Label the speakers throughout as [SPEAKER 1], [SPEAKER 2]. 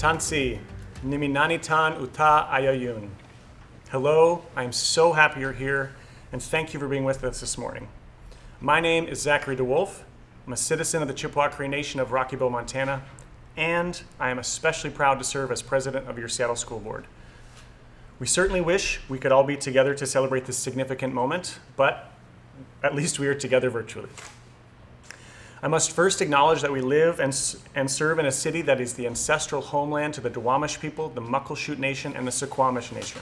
[SPEAKER 1] Tansi, Niminanitan Uta Ayayun. Hello, I'm so happy you're here, and thank you for being with us this morning. My name is Zachary DeWolf. I'm a citizen of the Chippewa Cree Nation of Rocky Boy, Montana, and I am especially proud to serve as president of your Seattle School Board. We certainly wish we could all be together to celebrate this significant moment, but at least we are together virtually. I must first acknowledge that we live and, and serve in a city that is the ancestral homeland to the Duwamish people, the Muckleshoot Nation, and the Suquamish Nation.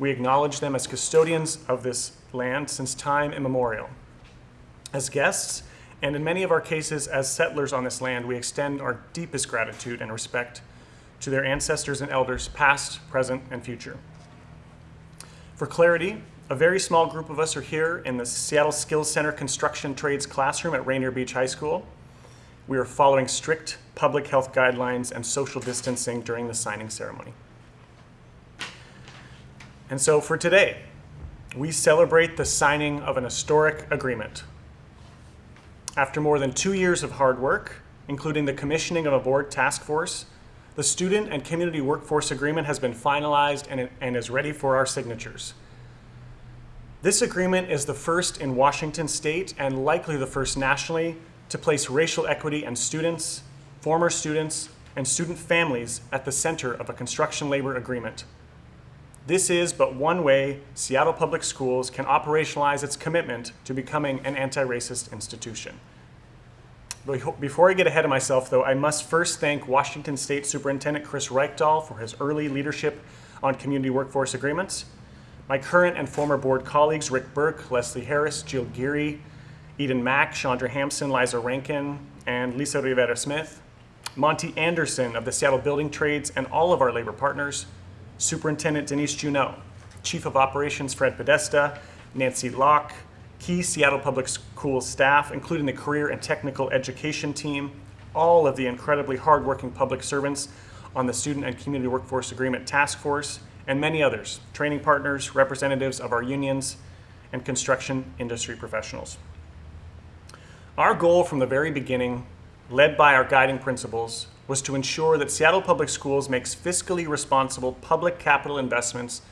[SPEAKER 1] We acknowledge them as custodians of this land since time immemorial. As guests, and in many of our cases as settlers on this land, we extend our deepest gratitude and respect to their ancestors and elders, past, present, and future. For clarity, a very small group of us are here in the Seattle Skills Center Construction Trades classroom at Rainier Beach High School. We are following strict public health guidelines and social distancing during the signing ceremony. And so for today, we celebrate the signing of an historic agreement. After more than two years of hard work, including the commissioning of a board task force, the Student and Community Workforce Agreement has been finalized and, and is ready for our signatures. This agreement is the first in Washington state and likely the first nationally to place racial equity and students, former students, and student families at the center of a construction labor agreement. This is but one way Seattle Public Schools can operationalize its commitment to becoming an anti-racist institution. Before I get ahead of myself, though, I must first thank Washington State Superintendent Chris Reykdal for his early leadership on community workforce agreements, my current and former board colleagues, Rick Burke, Leslie Harris, Jill Geary, Eden Mack, Chandra Hampson, Liza Rankin, and Lisa Rivera Smith, Monty Anderson of the Seattle Building Trades, and all of our labor partners, Superintendent Denise Juneau, Chief of Operations Fred Podesta, Nancy Locke, key Seattle Public Schools staff, including the career and technical education team, all of the incredibly hardworking public servants on the Student and Community Workforce Agreement Task Force, and many others, training partners, representatives of our unions, and construction industry professionals. Our goal from the very beginning, led by our guiding principles, was to ensure that Seattle Public Schools makes fiscally responsible public capital investments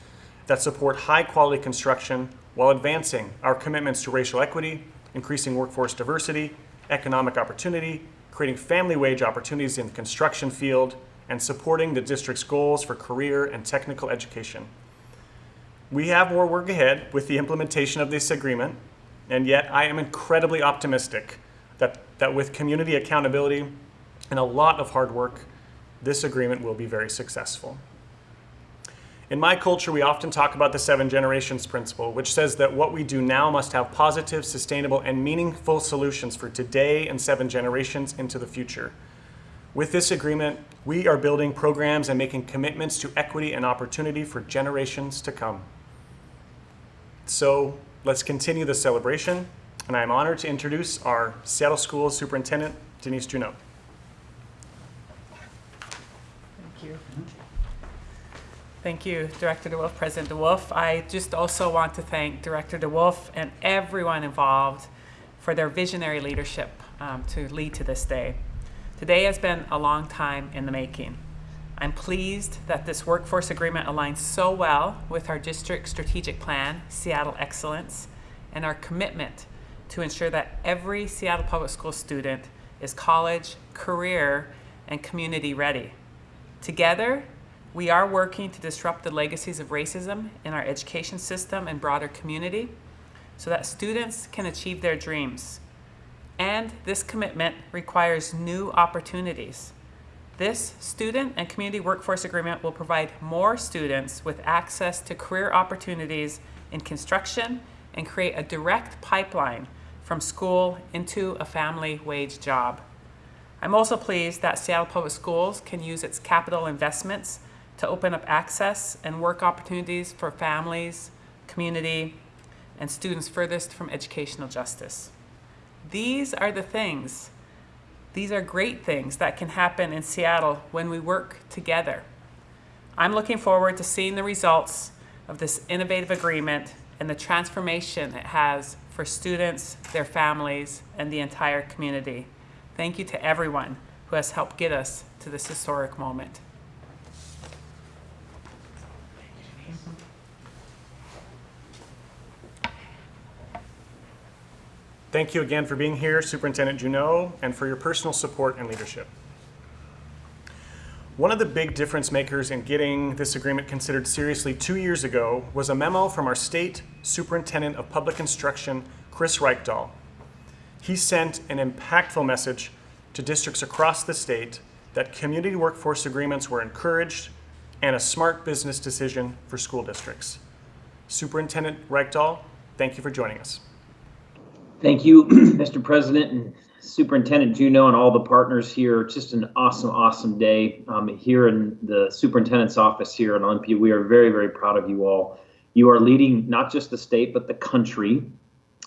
[SPEAKER 1] that support high quality construction while advancing our commitments to racial equity, increasing workforce diversity, economic opportunity, creating family wage opportunities in the construction field, and supporting the district's goals for career and technical education. We have more work ahead with the implementation of this agreement, and yet I am incredibly optimistic that, that with community accountability and a lot of hard work, this agreement will be very successful. In my culture, we often talk about the seven generations principle, which says that what we do now must have positive, sustainable, and meaningful solutions for today and seven generations into the future. With this agreement, we are building programs and making commitments to equity and opportunity for generations to come. So let's continue the celebration, and I'm honored to introduce our Seattle Schools Superintendent, Denise Juneau.
[SPEAKER 2] Thank you. Thank you, Director DeWolf, President DeWolf. I just also want to thank Director DeWolf and everyone involved for their visionary leadership um, to lead to this day. Today has been a long time in the making. I'm pleased that this workforce agreement aligns so well with our district strategic plan, Seattle Excellence, and our commitment to ensure that every Seattle Public School student is college, career, and community ready. Together, we are working to disrupt the legacies of racism in our education system and broader community so that students can achieve their dreams and this commitment requires new opportunities. This student and community workforce agreement will provide more students with access to career opportunities in construction and create a direct pipeline from school into a family wage job. I'm also pleased that Seattle Public Schools can use its capital investments to open up access and work opportunities for families, community, and students furthest from educational justice. These are the things, these are great things that can happen in Seattle when we work together. I'm looking forward to seeing the results of this innovative agreement and the transformation it has for students, their families, and the entire community. Thank you to everyone who has helped get us to this historic moment.
[SPEAKER 1] Thank you again for being here, Superintendent Juneau, and for your personal support and leadership. One of the big difference makers in getting this agreement considered seriously two years ago was a memo from our state superintendent of public instruction, Chris Reykdal. He sent an impactful message to districts across the state that community workforce agreements were encouraged and a smart business decision for school districts. Superintendent Reykdal, thank you for joining us.
[SPEAKER 3] Thank you, Mr. President and Superintendent Juneau and all the partners here. It's Just an awesome, awesome day um, here in the superintendent's office here in Olympia. We are very, very proud of you all. You are leading not just the state, but the country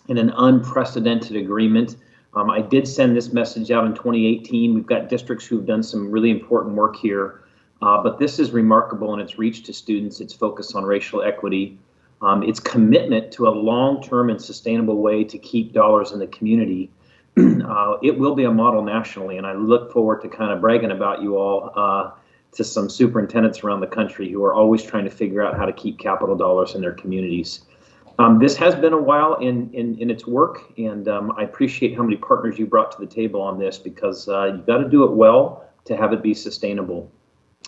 [SPEAKER 3] in an unprecedented agreement. Um, I did send this message out in 2018. We've got districts who've done some really important work here, uh, but this is remarkable in its reach to students, its focus on racial equity, um, its commitment to a long-term and sustainable way to keep dollars in the community. uh, it will be a model nationally, and I look forward to kind of bragging about you all uh, to some superintendents around the country who are always trying to figure out how to keep capital dollars in their communities. Um, this has been a while in, in, in its work, and um, I appreciate how many partners you brought to the table on this because uh, you've got to do it well to have it be sustainable.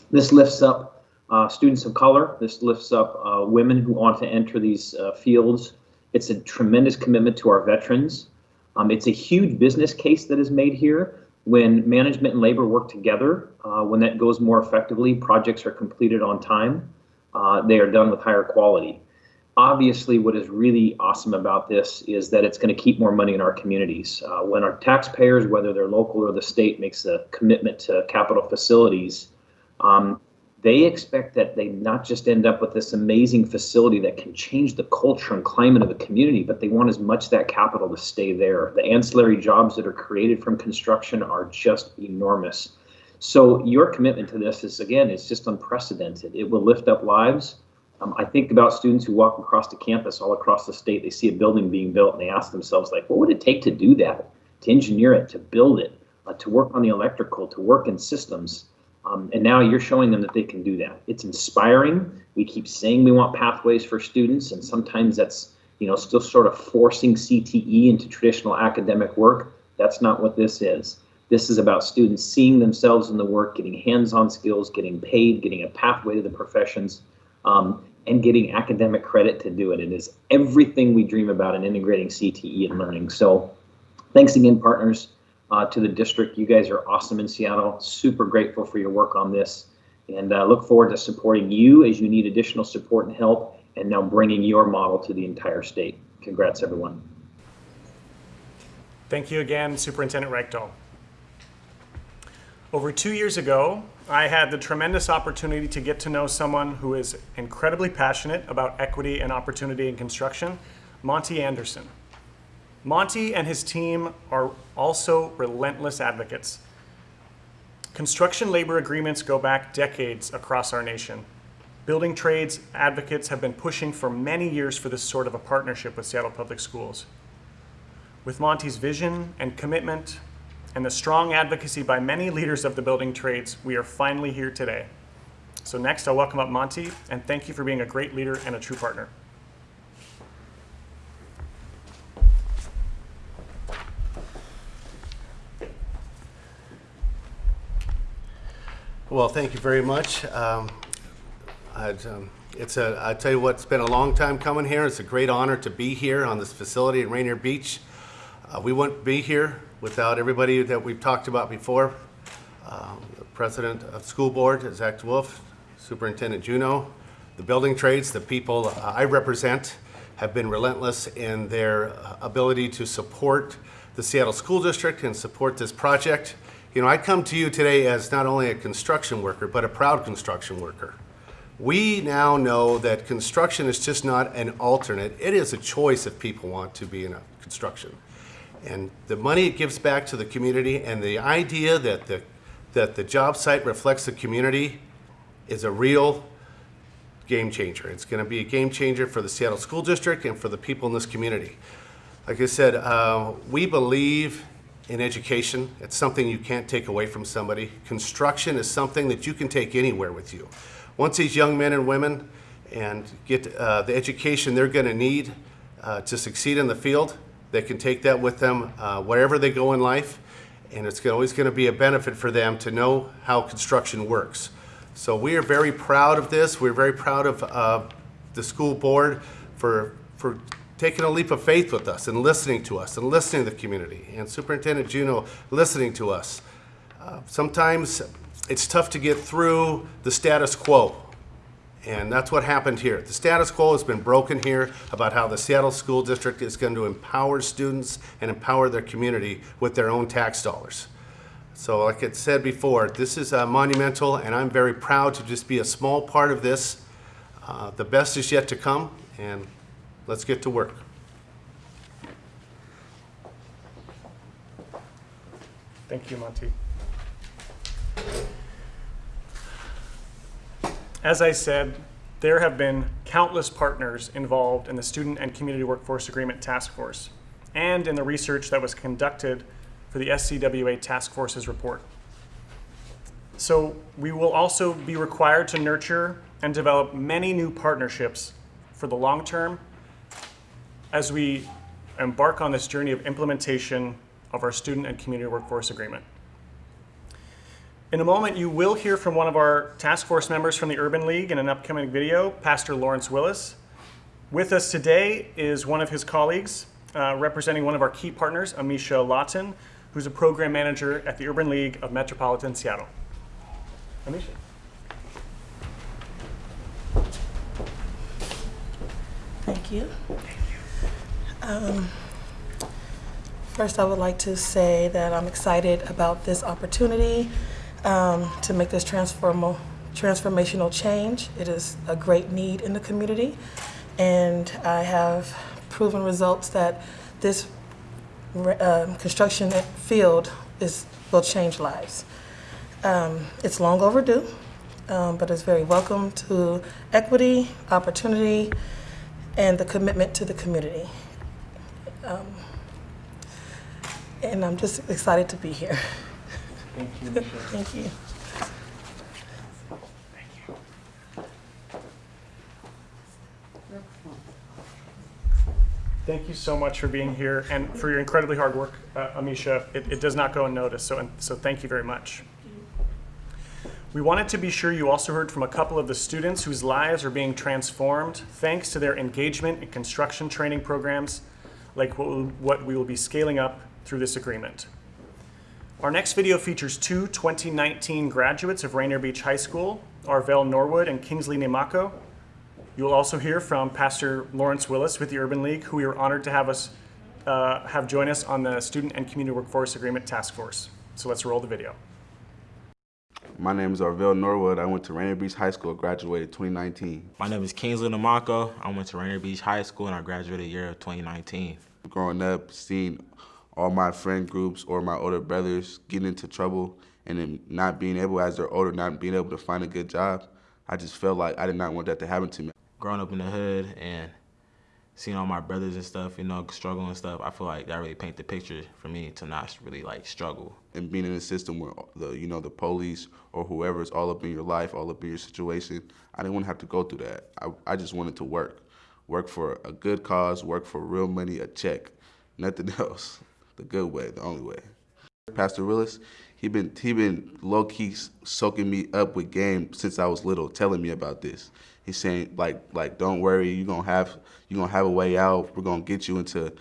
[SPEAKER 3] This lifts up uh, students of color. This lifts up uh, women who want to enter these uh, fields. It's a tremendous commitment to our veterans. Um, it's a huge business case that is made here. When management and labor work together, uh, when that goes more effectively, projects are completed on time. Uh, they are done with higher quality. Obviously, what is really awesome about this is that it's going to keep more money in our communities. Uh, when our taxpayers, whether they're local or the state, makes a commitment to capital facilities, um, they expect that they not just end up with this amazing facility that can change the culture and climate of a community, but they want as much that capital to stay there. The ancillary jobs that are created from construction are just enormous. So your commitment to this is again, it's just unprecedented. It will lift up lives. Um, I think about students who walk across the campus all across the state. They see a building being built and they ask themselves, like, what would it take to do that, to engineer it, to build it, uh, to work on the electrical, to work in systems? Um, and now you're showing them that they can do that. It's inspiring. We keep saying we want pathways for students, and sometimes that's you know still sort of forcing CTE into traditional academic work. That's not what this is. This is about students seeing themselves in the work, getting hands-on skills, getting paid, getting a pathway to the professions, um, and getting academic credit to do it. It is everything we dream about in integrating CTE and learning. So, thanks again, partners uh, to the district. You guys are awesome in Seattle. Super grateful for your work on this and uh, look forward to supporting you as you need additional support and help and now bringing your model to the entire state. Congrats, everyone.
[SPEAKER 1] Thank you again, Superintendent Reykdal. Over two years ago, I had the tremendous opportunity to get to know someone who is incredibly passionate about equity and opportunity in construction, Monty Anderson. Monty and his team are also relentless advocates. Construction labor agreements go back decades across our nation. Building trades advocates have been pushing for many years for this sort of a partnership with Seattle Public Schools. With Monty's vision and commitment and the strong advocacy by many leaders of the building trades, we are finally here today. So next, I'll welcome up Monty and thank you for being a great leader and a true partner.
[SPEAKER 4] Well, thank you very much. Um, um, it's a, I tell you what, it's been a long time coming here. It's a great honor to be here on this facility at Rainier Beach. Uh, we wouldn't be here without everybody that we've talked about before. Um, the president of school board, Zach Wolf, Superintendent Juneau, the building trades, the people I represent have been relentless in their uh, ability to support the Seattle School District and support this project. You know, I come to you today as not only a construction worker, but a proud construction worker. We now know that construction is just not an alternate. It is a choice if people want to be in a construction. And the money it gives back to the community and the idea that the, that the job site reflects the community is a real game changer. It's going to be a game changer for the Seattle School District and for the people in this community. Like I said, uh, we believe in education. It's something you can't take away from somebody. Construction is something that you can take anywhere with you. Once these young men and women and get uh, the education they're going to need uh, to succeed in the field, They can take that with them uh, wherever they go in life, and it's always going to be a benefit for them to know how construction works. So we are very proud of this. We're very proud of uh, the school board for, for taking a leap of faith with us and listening to us and listening to the community, and Superintendent Juneau listening to us. Uh, Sometimes it's tough to get through the status quo. And that's what happened here. The status quo has been broken here about how the Seattle School District is going to empower students and empower their community with their own tax dollars. So like I said before, this is uh, monumental and I'm very proud to just be a small part of this. Uh, The best is yet to come and let's get to work.
[SPEAKER 1] Thank you, Monty. As I said, there have been countless partners involved in the Student and Community Workforce Agreement Task Force and in the research that was conducted for the SCWA Task Force's report. So we will also be required to nurture and develop many new partnerships for the long term as we embark on this journey of implementation of our Student and Community Workforce Agreement. In a moment, you will hear from one of our task force members from the Urban League in an upcoming video, Pastor Lawrence Willis. With us today is one of his colleagues, uh, representing one of our key partners, Amisha Lawton, who's a program manager at the Urban League of Metropolitan Seattle. Amisha.
[SPEAKER 5] Thank you. Um, First, I would like to say that I'm excited about this opportunity um, to make this transformational change. It is a great need in the community, and I have proven results that this um, construction field is, will change lives. Um, It's long overdue, um, but it's very welcome to equity, opportunity, and the commitment to the community. Um, And I'm just excited to be here.
[SPEAKER 1] Thank you, Amisha.
[SPEAKER 5] Thank you.
[SPEAKER 1] Thank you so much for being here and for your incredibly hard work, uh, Amisha. It, it does not go unnoticed, so, so thank you very much. We wanted to be sure you also heard from a couple of the students whose lives are being transformed thanks to their engagement in construction training programs like what, we'll- what we will be scaling up through this agreement. Our next video features two 2019 graduates of Rainier Beach High School, Arvell Norwood and Kingsley Nimako. You will also hear from Pastor Lawrence Willis with the Urban League, who we are honored to have us uh, have join us on the Student and Community Workforce Agreement Task Force. So let's roll the video.
[SPEAKER 6] My name is Arvell Norwood. I went to Rainier Beach High School, graduated 2019.
[SPEAKER 7] My name is Kingsley Nimako. I went to Rainier Beach High School and I graduated year of 2019.
[SPEAKER 6] Growing up, seeing all my friend groups or my older brothers getting into trouble and then not being able, as they're older, not being able to find a good job, I just felt like I did not want that to happen to me.
[SPEAKER 7] Growing up in the hood and seeing all my brothers and stuff, you know, struggle and stuff, I feel like that really paint the picture for me to not really like struggle.
[SPEAKER 6] And being in a system where the, you know, the police or whoever is all up in your life, all up in your situation, I didn't want to have to go through that. I, I just wanted to work, work for a good cause, work for real money, a check, nothing else. The good way, the only way. Pastor Willis, he been he been low key soaking me up with game since I was little, telling me about this. He's saying like like don't worry, you gonna have you gonna have a way out. We're gonna get you into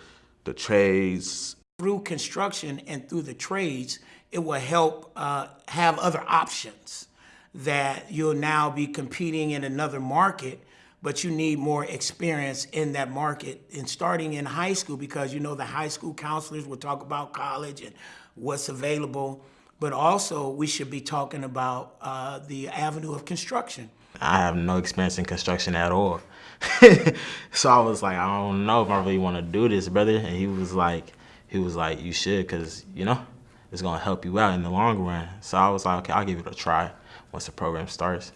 [SPEAKER 6] the trades,
[SPEAKER 8] through construction and through the trades, it will help uh, have other options that you'll now be competing in another market, but you need more experience in that market and starting in high school because you know the high school counselors will talk about college and what's available, but also we should be talking about uh, the avenue of construction.
[SPEAKER 7] I have no experience in construction at all. so I was like, I don't know if I really want to do this, brother. And he was like, he was like, you should, cause you know, it's gonna help you out in the long run. So I was like, okay, I'll give it a try once the program starts.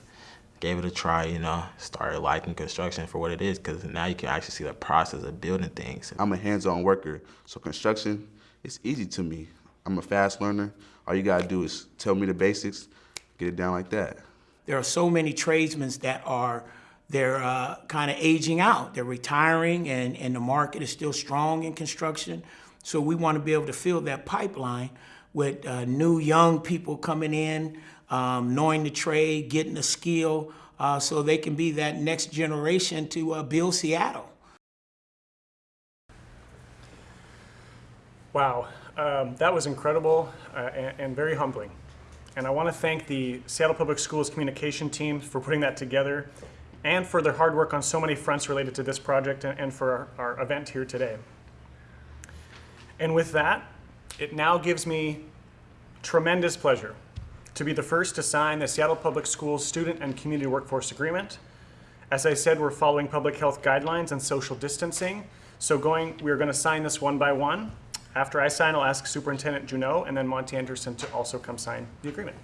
[SPEAKER 7] Gave it a try, you know, started liking construction for what it is, cause now you can actually see the process of building things.
[SPEAKER 6] I'm a hands-on worker, so construction is easy to me. I'm a fast learner. All you gotta do is tell me the basics, get it down like that.
[SPEAKER 8] There are so many tradesmen that are they're uh, kind of aging out. They're retiring, and, and the market is still strong in construction. So we want to be able to fill that pipeline with uh, new young people coming in, um, knowing the trade, getting the skill, uh, so they can be that next generation to uh, build Seattle.
[SPEAKER 1] Wow, um, that was incredible uh, and, and very humbling. And I want to thank the Seattle Public Schools communication team for putting that together and for their hard work on so many fronts related to this project and, for our, our event here today. And with that, it now gives me tremendous pleasure to be the first to sign the Seattle Public Schools Student and Community Workforce Agreement. As I said, we're following public health guidelines and social distancing. So going, we're going to sign this one by one. After I sign, I'll ask Superintendent Juneau and then Monty Anderson to also come sign the agreement.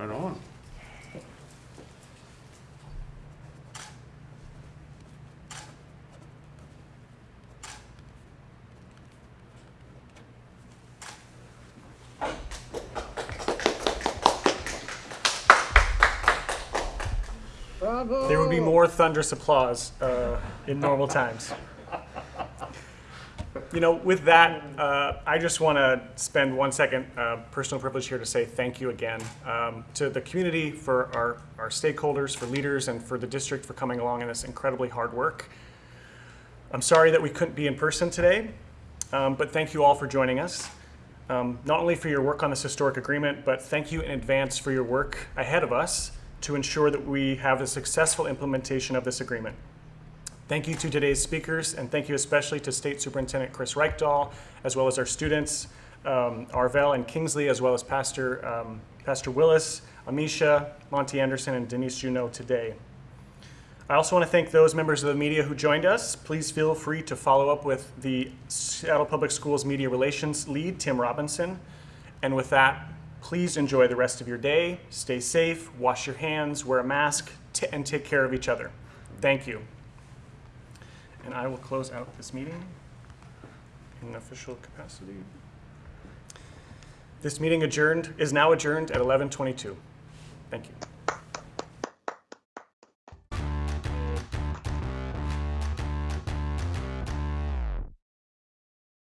[SPEAKER 4] Right on.
[SPEAKER 1] There would be more thunderous applause uh, in normal times. You know, with that, uh, I just want to spend one second, uh, personal privilege here to say thank you again um, to the community, for our, our stakeholders, for leaders, and for the district for coming along in this incredibly hard work. I'm sorry that we couldn't be in person today, um, but thank you all for joining us. Um, not only for your work on this historic agreement, but thank you in advance for your work ahead of us to ensure that we have a successful implementation of this agreement. Thank you to today's speakers, and thank you especially to State Superintendent Chris Reykdal, as well as our students, um, Arvell and Kingsley, as well as Pastor, um, Pastor Willis, Amisha, Monty Anderson, and Denise Juneau today. I also want to thank those members of the media who joined us. Please feel free to follow up with the Seattle Public Schools Media Relations lead, Tim Robinson. And with that, please enjoy the rest of your day. Stay safe, wash your hands, wear a mask, and take care of each other. Thank you. And I will close out this meeting in an official capacity. This meeting adjourned is now adjourned at 11:22. Thank you.